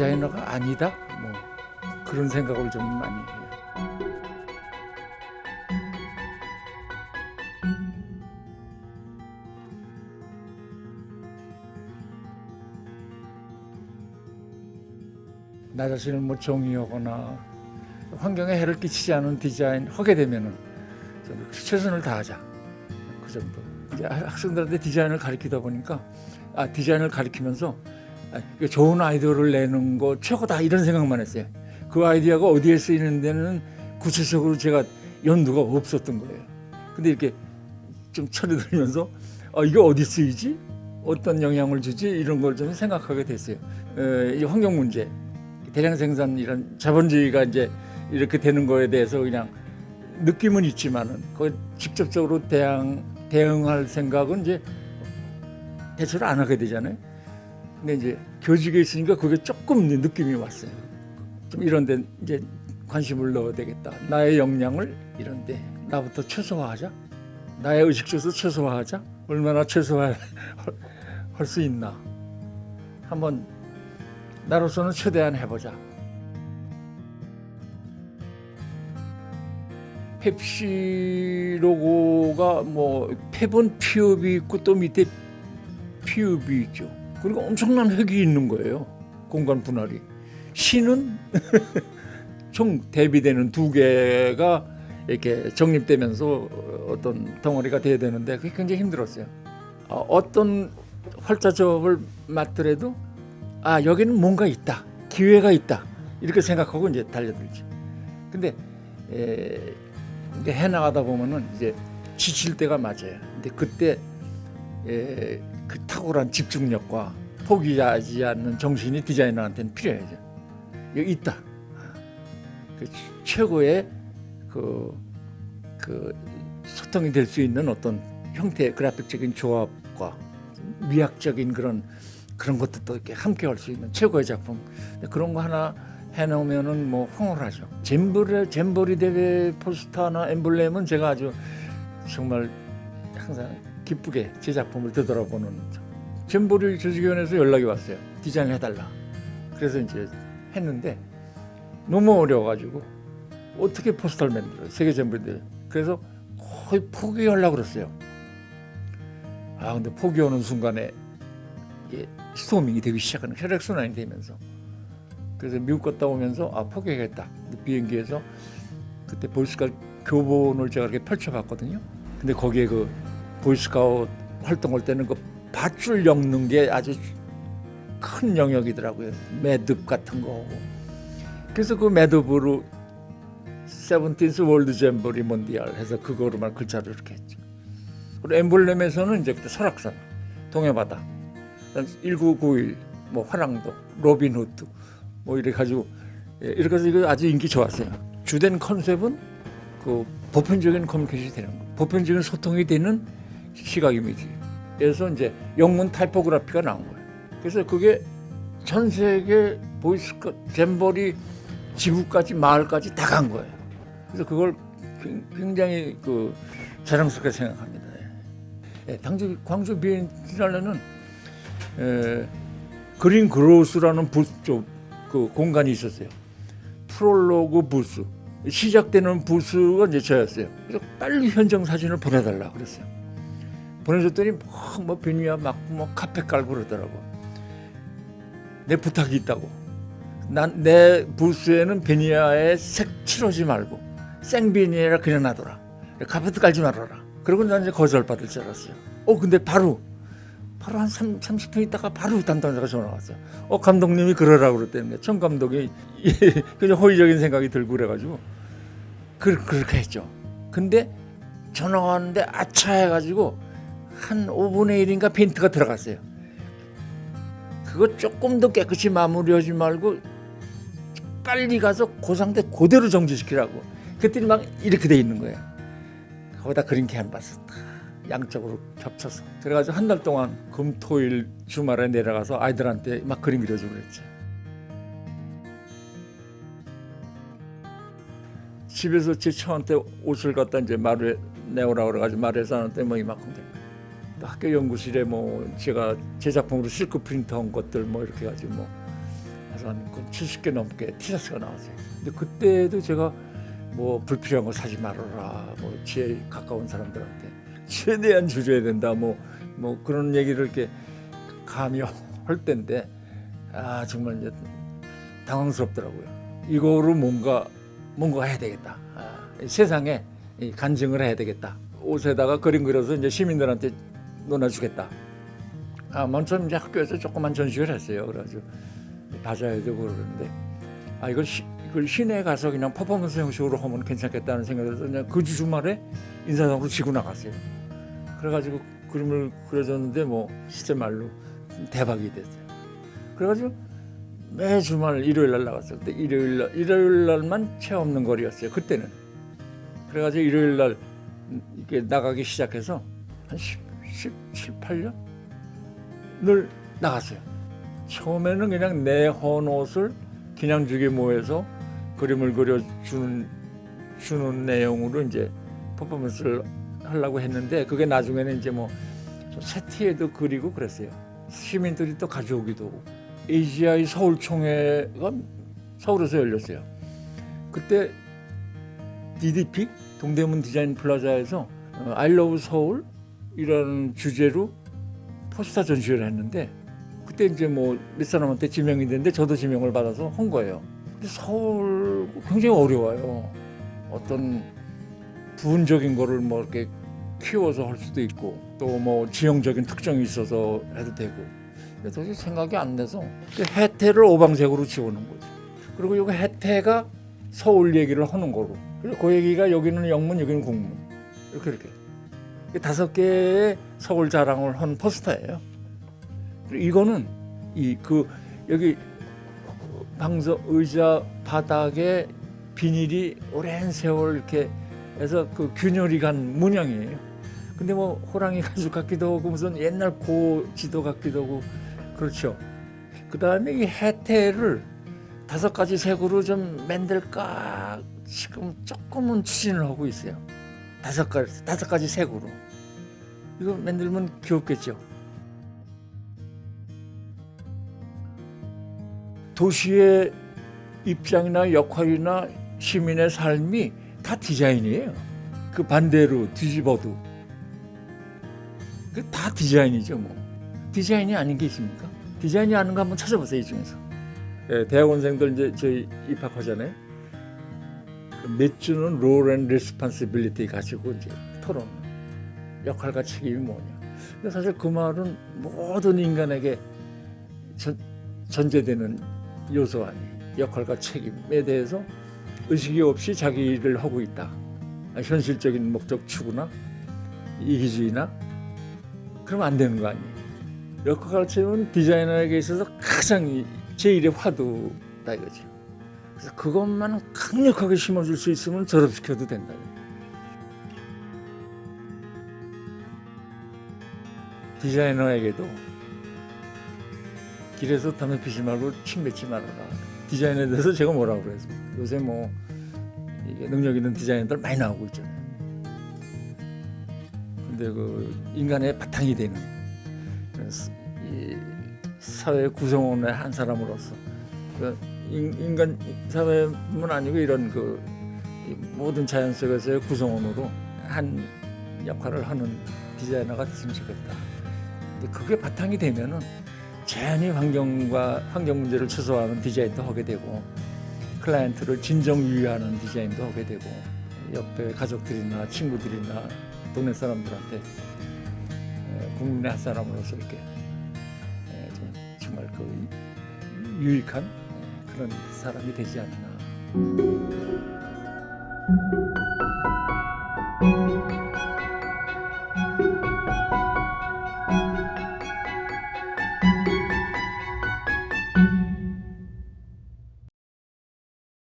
디자이너가 아니다 뭐 그런 생각을 좀 많이 해요. 나 자신을 뭐 정의하거나 환경에 해를 끼치지 않은 디자인 하게 되면은 좀 최선을 다하자 그 정도. 이제 학생들한테 디자인을 가르치다 보니까 아 디자인을 가르치면서 좋은 아이디어를 내는 거 최고다 이런 생각만 했어요. 그 아이디어가 어디에 쓰이는 데는 구체적으로 제가 연두가 없었던 거예요. 근데 이렇게 좀 철이 들면서 아, 이게 어디 쓰이지? 어떤 영향을 주지? 이런 걸 좀 생각하게 됐어요. 에, 이 환경 문제, 대량 생산 이런 자본주의가 이제 이렇게 되는 거에 대해서 그냥 느낌은 있지만은 그 직접적으로 대응 대응할 생각은 이제 대처를 안 하게 되잖아요. 근데 이제 교직에 있으니까 그게 조금 느낌이 왔어요. 좀 이런 데 이제 관심을 넣어야 되겠다. 나의 역량을 이런 데 나부터 최소화하자. 나의 의식주에서 최소화하자. 얼마나 최소화할 수 있나. 한번 나로서는 최대한 해보자. 펩시 로고가 뭐 펩은 피읍이 있고 또 밑에 피읍이 있죠. 그리고 엄청난 획이 있는 거예요. 공간 분할이. 시는 총 대비되는 두 개가 이렇게 정립되면서 어떤 덩어리가 돼야 되는데 그게 굉장히 힘들었어요. 어, 어떤 활자점을 맡더라도 아 여기는 뭔가 있다, 기회가 있다 이렇게 생각하고 이제 달려들지. 근데 에, 해 나가다 보면은 이제 지칠 때가 맞아요. 근데 그때 에, 그 탁월한 집중력과 포기하지 않는 정신이 디자이너한테는 필요해요. 여기 있다. 그 최고의 그, 그 소통이 될 수 있는 어떤 형태의 그래픽적인 조합과 미학적인 그런 그런 것도 이렇게 함께 할 수 있는 최고의 작품 그런 거 하나 해놓으면은 뭐 황홀하죠. 잼버리 잼버리 대회 포스터나 엠블렘은 제가 아주 정말 항상 기쁘게 제 작품을 되돌아보는 잼버리 조직위원회에서 연락이 왔어요. 디자인 해달라. 그래서 이제 했는데 너무 어려워가지고 어떻게 포스터를 만들어요? 세계 대회. 그래서 거의 포기하려고 그랬어요. 아 근데 포기하는 순간에 이게 storming이 되기 시작하는 혈액순환이 되면서 그래서 미국 갔다 오면서 아 포기하겠다 비행기에서 그때 보이스카우트 교본을 제가 이렇게 펼쳐봤거든요. 근데 거기에 그 보이스카우트 활동할 때는 그 밧줄 엮는 게 아주 큰 영역이더라고요. 매듭 같은 거. 그래서 그 매듭으로 Seventeenth World Jamboree Mondial 해서 그거로만 글자로 이렇게 했죠. 그리고 엠블렘에서는 이제 그때 설악산, 동해바다, 1991, 뭐 화랑도, 로빈후드 뭐 이래 가지고 예, 이렇게 해서 이거 아주 인기 좋았어요. 주된 컨셉은 그 보편적인 커뮤니케이션이 되는 거, 보편적인 소통이 되는 시각 이미지. 그래서 이제 영문 타이포그라피가 나온 거예요. 그래서 그게 전 세계 보이스 잼버리 지구까지 마을까지 다 간 거예요. 그래서 그걸 굉장히 그 자랑스럽게 생각합니다. 예, 당시 광주 비엔날레는 그린 그로스라는 부스 그 공간이 있었어요. 프롤로그 부스 시작되는 부스가 이제 저였어요. 그래서 빨리 현장 사진을 보내달라 그랬어요. 보내줬더니 뭐, 뭐 비니야 막뭐 카페 깔고 그러더라고. 내 부탁이 있다고. 난 내 부스에는 베니야에 색 칠하지 말고 생비니에라 그냥 놔둬라. 카페트 깔지 말아라. 그러고 난 이제 거절 받을 줄 알았어요. 어 근데 바로 바로 한 3, 30분 있다가 바로 담당자가 전화 왔어요. 어 감독님이 그러라고 그랬다는 청 감독이 그냥 호의적인 생각이 들고 그래가지고 그, 그렇게 했죠. 근데 전화 왔는데 아차 해가지고 한 5분의 1인가 페인트가 들어갔어요. 그거 조금 더 깨끗이 마무리하지 말고 빨리 가서 그 상태 그대로 정지시키라고. 그랬더니 막 이렇게 돼 있는 거예요. 거기다 그린 캔버스 양쪽으로 겹쳐서 그래가지고 한 달 동안 금 토 일 주말에 내려가서 아이들한테 막 그림 그려주고 그랬지. 집에서 제 처한테 옷을 갖다 이제 마루에 내오라 그래가지고 마루에서 하는데 뭐 이만큼 돼. 학교 연구실에 뭐 제가 제 작품으로 실크 프린트한 것들 뭐 이렇게 가지고 뭐 그래서 한 70개 넘게 티셔츠가 나왔어요. 근데 그때도 제가 뭐 불필요한 거 사지 말아라. 뭐 제일 가까운 사람들한테 최대한 줄여야 된다. 뭐 뭐 그런 얘기를 이렇게 감히 할 때인데 아 정말 이제 당황스럽더라고요. 이거로 뭔가 뭔가 해야 되겠다. 아, 세상에 이 간증을 해야 되겠다. 옷에다가 그림 그려서 이제 시민들한테 논아주겠다. 아, 먼저 이제 학교에서 조그만 전시를 했어요. 그래가지고 받아야 되고 그러는데 아 이걸 시, 이걸 시내에 가서 그냥 퍼포먼스 형식으로 하면 괜찮겠다는 생각이 들어서 그냥 그 주말에 인사동으로 지고 나갔어요. 그래가지고 그림을 그려줬는데 뭐 시제 말로 대박이 됐어요. 그래가지고 매 주말 일요일 날 나갔어요. 그때 일요일 날 일요일 날만 채 없는 거리였어요. 그때는. 그래가지고 일요일 날 이렇게 나가기 시작해서 한 10, 17, 8년 늘 나갔어요. 처음에는 그냥 내 헌 옷을 기냥주게 모여서 그림을 그려주는 주는 내용으로 이제 퍼포먼스를 하려고 했는데 그게 나중에는 이제 뭐 세티에도 그리고 그랬어요. 시민들이 또 가져오기도 하고 AGI 서울총회가 서울에서 열렸어요. 그때 DDP 동대문 디자인 플라자에서 어, I Love 서울 이라는 주제로 포스터 전시회를 했는데 그때 이제 뭐 몇 사람한테 지명이 됐는데 저도 지명을 받아서 한 거예요. 근데 서울 굉장히 어려워요. 어떤 부분적인 거를 뭐 이렇게 키워서 할 수도 있고 또 뭐 지형적인 특징이 있어서 해도 되고 근데 도저히 생각이 안그 해태를 오방색으로 지우는 거죠. 그리고 여기 해태가 서울 얘기를 하는 거로 그리고 그 얘기가 여기는 영문 여기는 국문 이렇게 이렇게 이 다섯 개의 서울 자랑을 한 포스터예요. 이거는 이 그 여기 방석 의자 바닥에 비닐이 오랜 세월 이렇게 해서 그 균열이 간 문양이에요. 근데 뭐 호랑이 가죽 같기도 하고 무슨 옛날 고 지도 같기도 하고 그렇죠. 그 다음에 이 해태를 다섯 가지 색으로 좀 만들까 지금 조금은 추진을 하고 있어요. 다섯 가지 다섯 가지 색으로 이거 만들면 귀엽겠죠. 도시의 입장이나 역할이나 시민의 삶이 다 디자인이에요. 그 반대로 뒤집어도 그 다 디자인이죠 뭐. 디자인이 아닌 게 있습니까? 디자인이 아닌 거 한번 찾아보세요 이 중에서. 예, 대학원생들 이제 저희 입학하잖아요. 몇 주는 role and responsibility 가지고 이제 토론. 역할과 책임이 뭐냐. 사실 그 말은 모든 인간에게 전, 전제되는 요소 아니 역할과 책임에 대해서 의식이 없이 자기 일을 하고 있다. 아, 현실적인 목적 추구나 이기주의나 그러면 안 되는 거 아니에요. 역할과 책임은 디자이너에게 있어서 가장 이- 제1의 화두다 이거죠. 그것만 강력하게 심어줄 수 있으면 졸업시켜도 된다. 디자이너에게도 길에서 담배 피지 말고 침 뱉지 말아라. 디자인에 대해서 제가 뭐라고 그래서 요새 뭐 능력 있는 디자이너들 많이 나오고 있잖아요. 근데 그 인간의 바탕이 되는 사회 구성원의 한 사람으로서 그 인- 인간 사회뿐 아니고 이런 그이 모든 자연 속에서의 구성원으로 한 역할을 하는 디자이너가 됐으면 좋겠다. 근데 그게 바탕이 되면은 자연히 환경과 환경 문제를 최소화하는 디자인도 하게 되고 클라이언트를 진정 유의하는 디자인도 하게 되고 옆에 가족들이나 친구들이나 동네 사람들한테 에, 국민의 한 사람으로서 이렇게 정말 그 유익한 에, 그런 사람이 되지 않나.